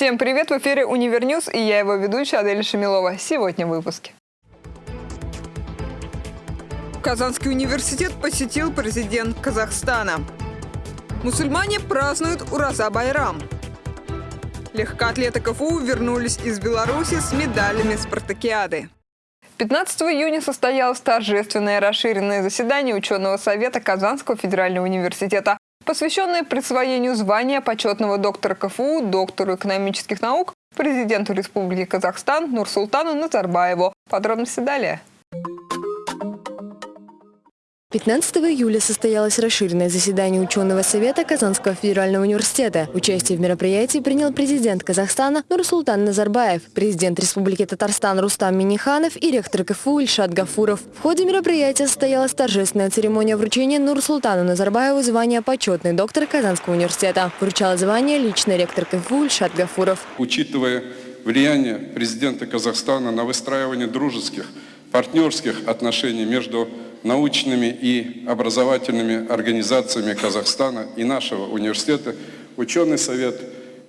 Всем привет! В эфире Univer News и я его ведущая Адель Шамилова. Сегодня в выпуске. Казанский университет посетил президент Казахстана. Мусульмане празднуют Ураза Байрам. Легкоатлеты КФУ вернулись из Беларуси с медалями спартакиады. 15 июня состоялось торжественное расширенное заседание ученого совета Казанского федерального университета посвященное присвоению звания почетного доктора КФУ, доктору экономических наук, президенту Республики Казахстан Нурсултану Назарбаеву. Подробности далее. 15 июля состоялось расширенное заседание ученого совета Казанского федерального университета. Участие в мероприятии принял президент Казахстана Нурсултан Назарбаев, президент Республики Татарстан Рустам Миниханов и ректор КФУ Ильшат Гафуров. В ходе мероприятия состоялась торжественная церемония вручения Нурсултану Назарбаеву звания почетный доктор Казанского университета. Вручал звание личный ректор КФУ Ильшат Гафуров. Учитывая влияние президента Казахстана на выстраивание дружеских, партнерских отношений между научными и образовательными организациями Казахстана и нашего университета ученый совет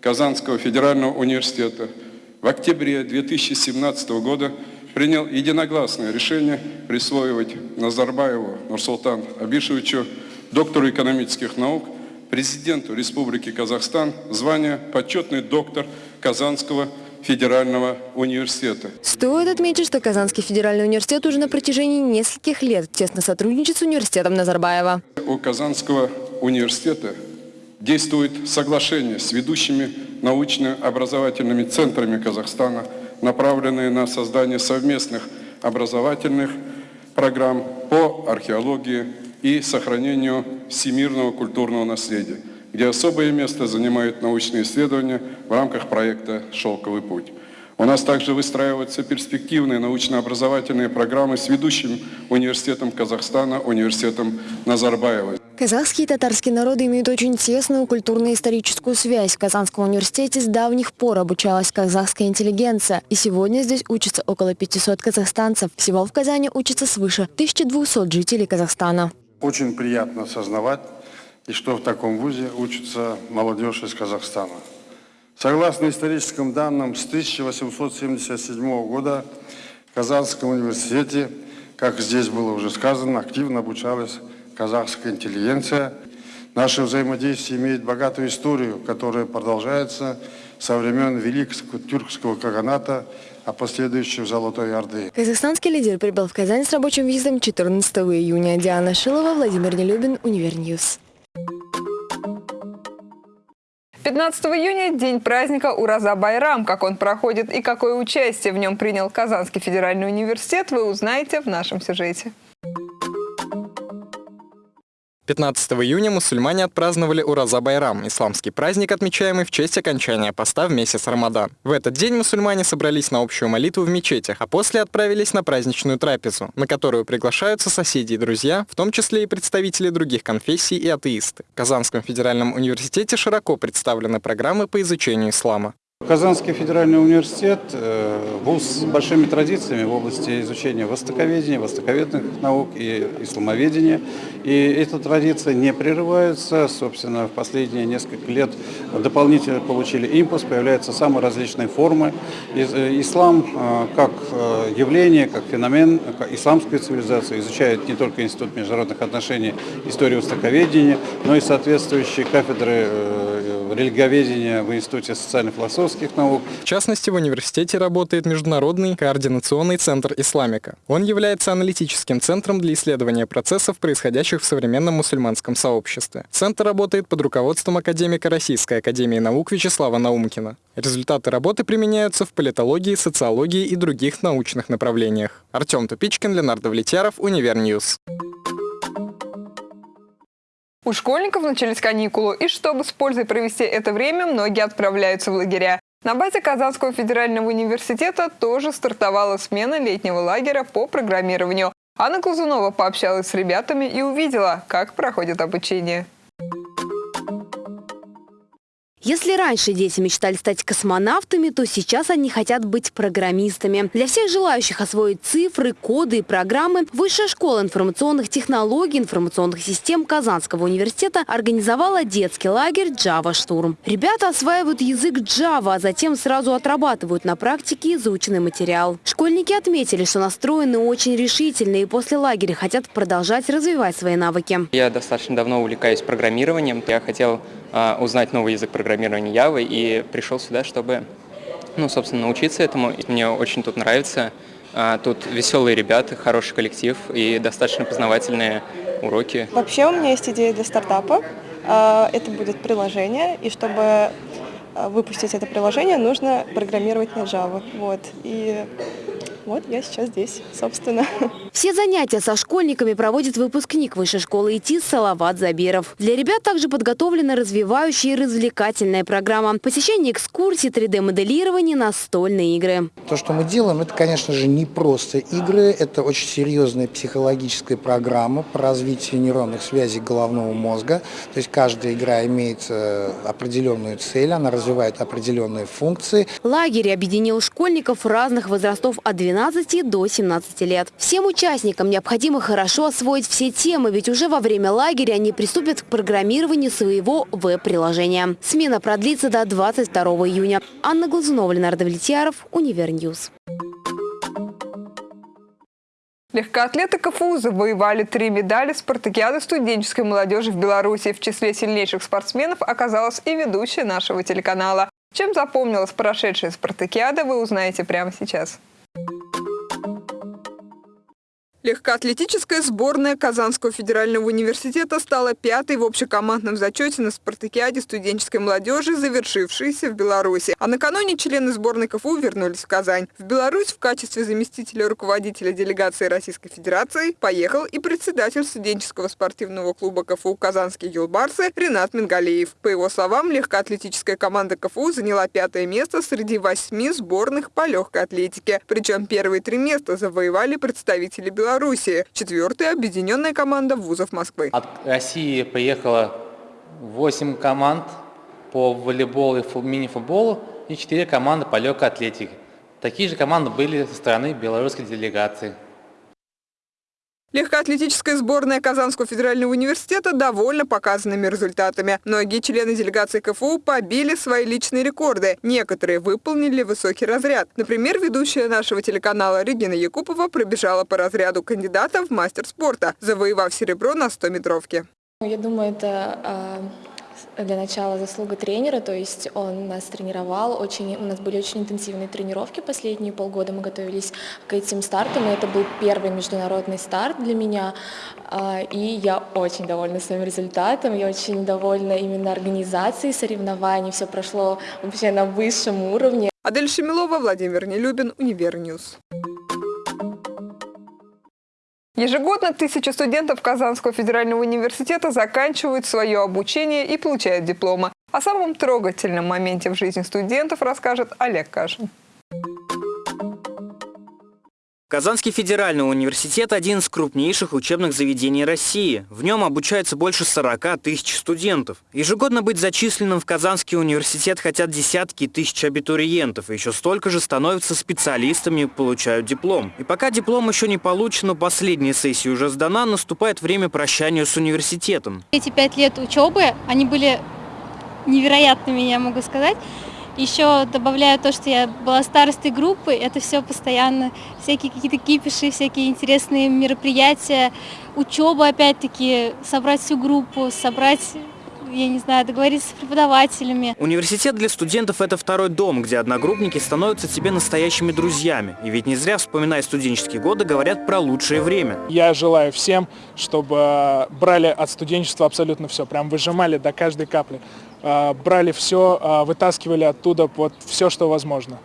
Казанского федерального университета в октябре 2017 года принял единогласное решение присвоивать Назарбаеву Нурсултан Абишевичу, доктору экономических наук, президенту Республики Казахстан, звание почетный доктор Казанского федерального университета. Стоит отметить, что Казанский федеральный университет уже на протяжении нескольких лет тесно сотрудничает с университетом Назарбаева. У Казанского университета действует соглашение с ведущими научно-образовательными центрами Казахстана, направленные на создание совместных образовательных программ по археологии и сохранению всемирного культурного наследия где особое место занимают научные исследования в рамках проекта «Шелковый путь». У нас также выстраиваются перспективные научно-образовательные программы с ведущим университетом Казахстана, университетом Назарбаева. Казахские и татарские народы имеют очень тесную культурно-историческую связь. В Казанском университете с давних пор обучалась казахская интеллигенция. И сегодня здесь учатся около 500 казахстанцев. Всего в Казани учатся свыше 1200 жителей Казахстана. Очень приятно осознавать, и что в таком вузе учится молодежь из Казахстана. Согласно историческим данным, с 1877 года в Казанском университете, как здесь было уже сказано, активно обучалась казахская интеллигенция. Наше взаимодействие имеет богатую историю, которая продолжается со времен Великого тюркского каганата, а последующего Золотой Орды. Казахстанский лидер прибыл в Казань с рабочим визитом 14 июня. Диана Шилова, Владимир Нелюбин, Univer News. 15 июня – день праздника Ураза Байрам. Как он проходит и какое участие в нем принял Казанский федеральный университет, вы узнаете в нашем сюжете. 15 июня мусульмане отпраздновали Ураза Байрам, исламский праздник, отмечаемый в честь окончания поста в месяц Рамадан. В этот день мусульмане собрались на общую молитву в мечетях, а после отправились на праздничную трапезу, на которую приглашаются соседи и друзья, в том числе и представители других конфессий и атеисты. В Казанском федеральном университете широко представлены программы по изучению ислама. Казанский федеральный университет э, – вуз с большими традициями в области изучения востоковедения, востоковедных наук и исламоведения. И эта традиция не прерывается. Собственно, в последние несколько лет дополнительно получили импульс, появляются самые различные формы. Э, ислам э, как явление, как феномен, как исламская цивилизация изучает не только Институт международных отношений, историю востоковедения, но и соответствующие кафедры религоведения в Институте социально-философских наук. В частности, в университете работает Международный координационный центр исламика. Он является аналитическим центром для исследования процессов, происходящих в современном мусульманском сообществе. Центр работает под руководством академика Российской академии наук Вячеслава Наумкина. Результаты работы применяются в политологии, социологии и других научных направлениях. Артем Тупичкин, Ленар Довлетьяров, Univer News. У школьников начались каникулы, и чтобы с пользой провести это время, многие отправляются в лагеря. На базе Казанского федерального университета тоже стартовала смена летнего лагеря по программированию. Анна Глазунова пообщалась с ребятами и увидела, как проходит обучение. Если раньше дети мечтали стать космонавтами, то сейчас они хотят быть программистами. Для всех желающих освоить цифры, коды и программы Высшая школа информационных технологий информационных систем Казанского университета организовала детский лагерь Java Штурм. Ребята осваивают язык Java, а затем сразу отрабатывают на практике заученный материал. Школьники отметили, что настроены очень решительно и после лагеря хотят продолжать развивать свои навыки. Я достаточно давно увлекаюсь программированием. Я хотел узнать новый язык программирования Java и пришел сюда, чтобы, ну, собственно, научиться этому. Мне очень тут нравится. А, Тут веселые ребята, хороший коллектив и достаточно познавательные уроки. Вообще у меня есть идея для стартапа. А, Это будет приложение, и чтобы а, выпустить это приложение, нужно программировать на Java. Вот. И вот я сейчас здесь, собственно. Все занятия со школьниками проводит выпускник Высшей школы ИТИС Салават Забиров. Для ребят также подготовлена развивающая и развлекательная программа. Посещение экскурсий, 3D-моделирование, настольные игры. То, что мы делаем, это, конечно же, не просто игры, это очень серьезная психологическая программа по развитию нейронных связей головного мозга. То есть каждая игра имеет э, определенную цель, она развивает определенные функции. Лагерь объединил школьников разных возрастов от 12 до 17 лет. Всем участникам необходимо хорошо освоить все темы, ведь уже во время лагеря они приступят к программированию своего веб-приложения. Смена продлится до 22 июня. Анна Глазунова, Ленар Довлетьяров, Univer News. Легкоатлеты КФУ завоевали три медали спартакиады студенческой молодежи в Беларуси. В числе сильнейших спортсменов оказалась и ведущая нашего телеканала. Чем запомнилась прошедшая спартакиада, вы узнаете прямо сейчас. Легкоатлетическая сборная Казанского федерального университета стала пятой в общекомандном зачете на спартакиаде студенческой молодежи, завершившейся в Беларуси. А накануне члены сборной КФУ вернулись в Казань. В Беларусь в качестве заместителя руководителя делегации Российской Федерации поехал и председатель студенческого спортивного клуба КФУ «Казанские юлбарсы» Ренат Мингалеев. По его словам, легкоатлетическая команда КФУ заняла пятое место среди восьми сборных по легкой атлетике. Причем первые три места завоевали представители Беларуси. Белоруссии. Четвертая – объединенная команда вузов Москвы. От России приехало 8 команд по волейболу и мини-футболу и 4 команды по легкой атлетике. Такие же команды были со стороны белорусской делегации. Легкоатлетическая сборная Казанского федерального университета довольна показанными результатами. Многие члены делегации КФУ побили свои личные рекорды. Некоторые выполнили высокий разряд. Например, ведущая нашего телеканала Регина Якупова пробежала по разряду кандидата в мастер спорта, завоевав серебро на 100-метровке. Я думаю, это для начала заслуга тренера, то есть он нас тренировал, очень, у нас были очень интенсивные тренировки последние полгода, мы готовились к этим стартам, и это был первый международный старт для меня, а, и я очень довольна своим результатом, я очень довольна именно организацией соревнований, все прошло вообще на высшем уровне. Адель Шамилова, Владимир Нелюбин, Univer News. Ежегодно тысячи студентов Казанского федерального университета заканчивают свое обучение и получают дипломы. О самом трогательном моменте в жизни студентов расскажет Олег Кашин. Казанский федеральный университет – один из крупнейших учебных заведений России. В нем обучается больше 40 тысяч студентов. Ежегодно быть зачисленным в Казанский университет хотят десятки тысяч абитуриентов. Еще столько же становятся специалистами и получают диплом. И пока диплом еще не получен, но последняя сессия уже сдана, наступает время прощания с университетом. Эти пять лет учебы, они были невероятными, я могу сказать. Еще добавляю то, что я была старостой группы, это все постоянно, всякие какие-то кипиши, всякие интересные мероприятия, учеба опять-таки, собрать всю группу, собрать я не знаю, договориться с преподавателями. Университет для студентов – это второй дом, где одногруппники становятся тебе настоящими друзьями. И ведь не зря, вспоминая студенческие годы, говорят про лучшее время. Я желаю всем, чтобы брали от студенчества абсолютно все, прям выжимали до каждой капли. Брали все, вытаскивали оттуда вот все, что возможно.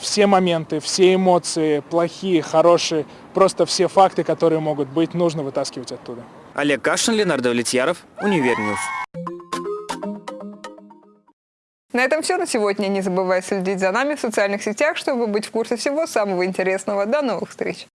Все моменты, все эмоции, плохие, хорошие, просто все факты, которые могут быть, нужно вытаскивать оттуда. Олег Кашин, Ленардо Влетьяров, Univer News. На этом все на сегодня. Не забывай следить за нами в социальных сетях, чтобы быть в курсе всего самого интересного. До новых встреч!